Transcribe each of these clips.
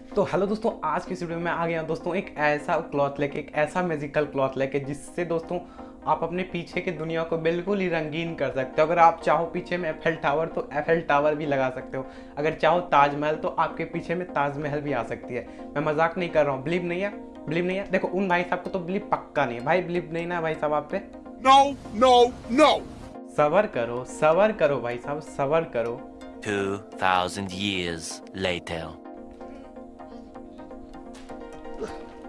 तो हेलो दोस्तों आज की इस वीडियो में आ गया दोस्तों एक ऐसा क्लॉथ लेके एक ऐसा मैजिकल क्लॉथ लेके जिससे दोस्तों आप अपने पीछे की दुनिया को बिल्कुल ही रंगीन कर सकते हो। अगर आप चाहो पीछे में एफएल टावर तो एफएल टावर भी लगा सकते हो। अगर चाहो ताजमहल तो आपके पीछे में ताजमहल भी आ सकती है। मैं मज़ाक नहीं कर रहा हूँ बिलीव नहीं है बिलीव नहीं है। देखो उन भाई साहब को तो बिलीव पक्का नहीं है। भाई बिलीव नहीं ना भाई साहब आप पे? No, no, no. सबर करो सबर करो भाई साहब सबर करो। 2,000 years later.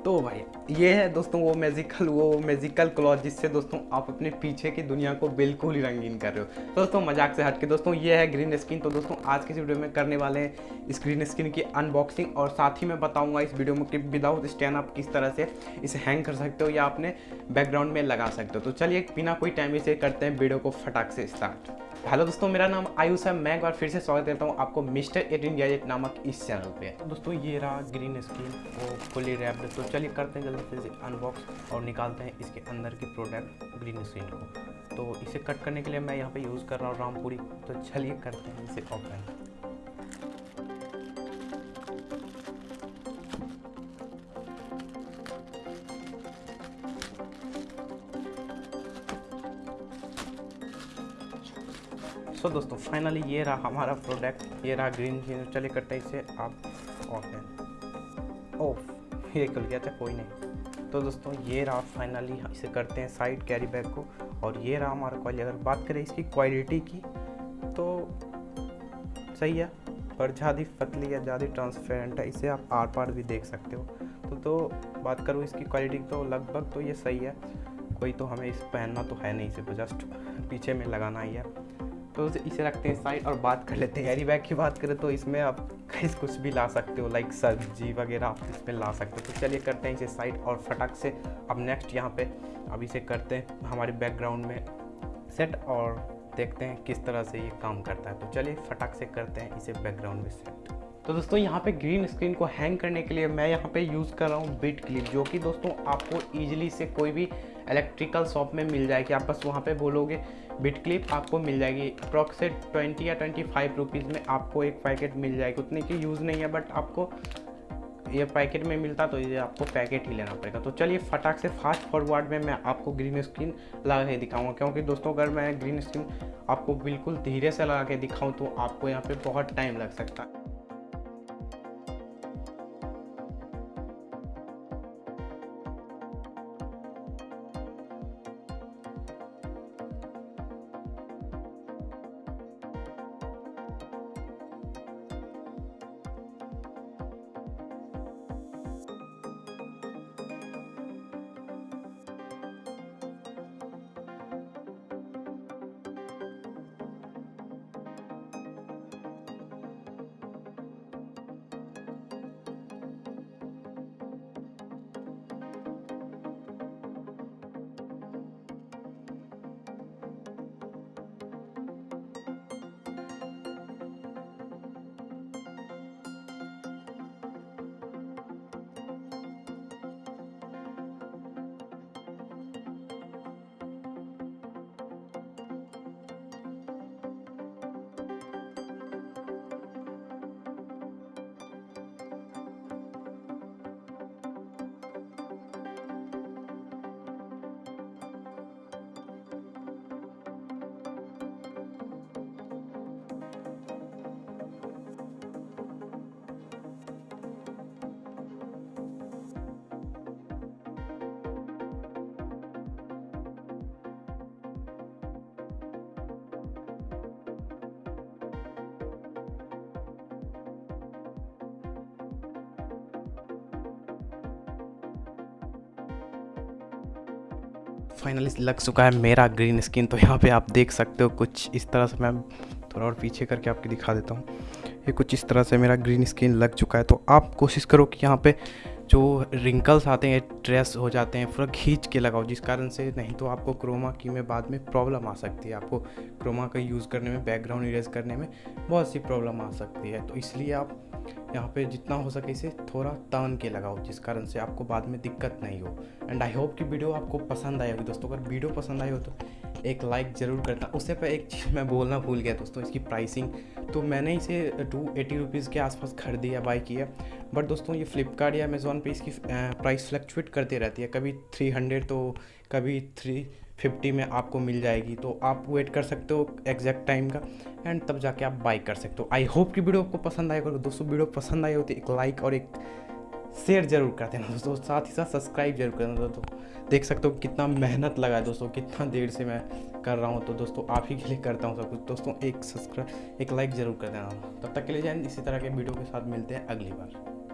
तो भाई, ये है दोस्तों वो मैजिकल वो मैजिकल क्लॉथ जिससे दोस्तों आप अपने पीछे की दुनिया को बिल्कुल ही रंगीन कर रहे हो। दोस्तों, मज़ाक से हट के दोस्तों, ये है ग्रीन स्क्रीन तो दोस्तों, आज की इस वीडियो में करने वाले हैं इस ग्रीन स्क्रीन की अनबॉक्सिंग और साथ ही मैं बताऊँगा इस वीडियो में कि विदाउट स्टैंड आप किस तरह से इसे हैंग कर सकते हो या अपने बैकग्राउंड में लगा सकते हो। तो चलिए, बिना कोई टाइम इसे करते हैं वीडियो को फटाक से स्टार्ट हेलो दोस्तों, मेरा नाम आयुष है। मैं एक बार फिर से स्वागत करता हूँ आपको मिस्टर एट इंडिया नामक इस चैनल पे। दोस्तों, ये रहा ग्रीन स्क्रीन वो फुली रैप्ड तो चलिए करते हैं जल्दी से अनबॉक्स और निकालते हैं इसके अंदर की प्रोडक्ट ग्रीन स्क्रीन को। तो इसे कट करने के लिए मैं यहाँ पे यूज़ कर रहा हूँ रामपुरी। तो चलिए करते हैं इसे ओपन सो so, दोस्तों फाइनली ये रहा हमारा प्रोडक्ट ये रहा ग्रीन ग्रीन चलिए करते हैं इसे आप ओपन ओह ये खुल गया था कोई नहीं। तो दोस्तों ये रहा फाइनली इसे करते हैं साइड कैरी बैग को। और ये रहा हमारा कॉल अगर बात करें इसकी क्वालिटी की तो सही है पर ज़्यादा पतली या ज़्यादा ट्रांसपेरेंट है इसे आप आर पार भी देख सकते हो। तो तो बात करूँ इसकी क्वालिटी तो लगभग तो ये सही है। कोई तो हमें इस पहनना तो है नहीं इसे जस्ट पीछे में लगाना ही है। तो इसे रखते हैं साइड और बात कर लेते हैं। कैरी बैग की बात करें? तो इसमें आप कहीं कुछ भी ला सकते हो लाइक सब्ज़ी वगैरह आप इसमें ला सकते हो। तो चलिए करते हैं इसे साइड और फटाक से। अब नेक्स्ट यहाँ पे अब इसे करते हैं हमारे बैकग्राउंड में सेट और देखते हैं किस तरह से ये काम करता है। तो चलिए फटाक से करते हैं इसे बैकग्राउंड में सेट तो दोस्तों, यहाँ पे ग्रीन स्क्रीन को हैंग करने के लिए मैं यहाँ पे यूज़ कर रहा हूँ बिट क्लिप जो कि दोस्तों आपको ईजिली से कोई भी इलेक्ट्रिकल शॉप में मिल जाएगी। आप बस वहाँ पे बोलोगे बिट क्लिप आपको मिल जाएगी। अप्रॉक्सिमेट ट्वेंटी या ट्वेंटी फाइव रुपीज़ में आपको एक पैकेट मिल जाएगी। उतने की यूज़ नहीं है बट आपको ये पैकेट में मिलता तो ये आपको पैकेट ही लेना पड़ेगा। तो चलिए फटाक से फास्ट फॉरवर्ड में मैं आपको ग्रीन स्क्रीन लगा के दिखाऊँगा, क्योंकि दोस्तों, अगर मैं ग्रीन स्क्रीन आपको बिल्कुल धीरे से लगा के दिखाऊँ तो आपको यहाँ पे बहुत टाइम लग सकता है। फाइनली लग चुका है मेरा ग्रीन स्किन तो यहाँ पे आप देख सकते हो कुछ इस तरह से मैं थोड़ा और पीछे करके आपको दिखा देता हूँ। ये कुछ इस तरह से मेरा ग्रीन स्किन लग चुका है तो आप कोशिश करो कि यहाँ पे जो रिंकल्स आते हैं ट्रेस हो जाते हैं, पूरा खींच के लगाओ, जिस कारण से नहीं तो आपको क्रोमा की में बाद में प्रॉब्लम आ सकती है। आपको क्रोमा का यूज़ करने में बैकग्राउंड इरेज करने में बहुत सी प्रॉब्लम आ सकती है। तो इसलिए आप यहाँ पे जितना हो सके इसे थोड़ा तान के लगाओ, जिस कारण से आपको बाद में दिक्कत नहीं हो। एंड आई होप कि वीडियो आपको पसंद आई होगी। दोस्तों, अगर वीडियो पसंद आई हो तो एक लाइक ज़रूर करना। उससे पर एक चीज़ मैं बोलना भूल गया दोस्तों, इसकी प्राइसिंग तो मैंने इसे टू एटी रुपीज़ के आसपास खरीदी है बाई किया। बट दोस्तों, ये फ्लिपकार्ट या अमेज़ोन पे इसकी प्राइस फ्लक्चुएट करती रहती है। कभी थ्री हंड्रेड तो कभी थ्री फिफ्टी में आपको मिल जाएगी तो आप वेट कर सकते हो एग्जैक्ट टाइम का एंड तब जाके आप बाई कर सकते हो। आई होप कि वीडियो आपको पसंद आएगा दोस्तों वीडियो पसंद आई हो तो एक लाइक और एक शेयर ज़रूर कर देना दोस्तों साथ ही साथ सब्सक्राइब ज़रूर कर देना दोस्तों। देख सकते हो कितना मेहनत लगा है दोस्तों, कितना देर से मैं कर रहा हूँ तो दोस्तों आप ही के लिए करता हूँ सब कुछ। दोस्तों, एक सब्सक्राइब एक लाइक ज़रूर कर देना। तब तक के लिए जाए इसी तरह के वीडियो के साथ मिलते हैं अगली बार।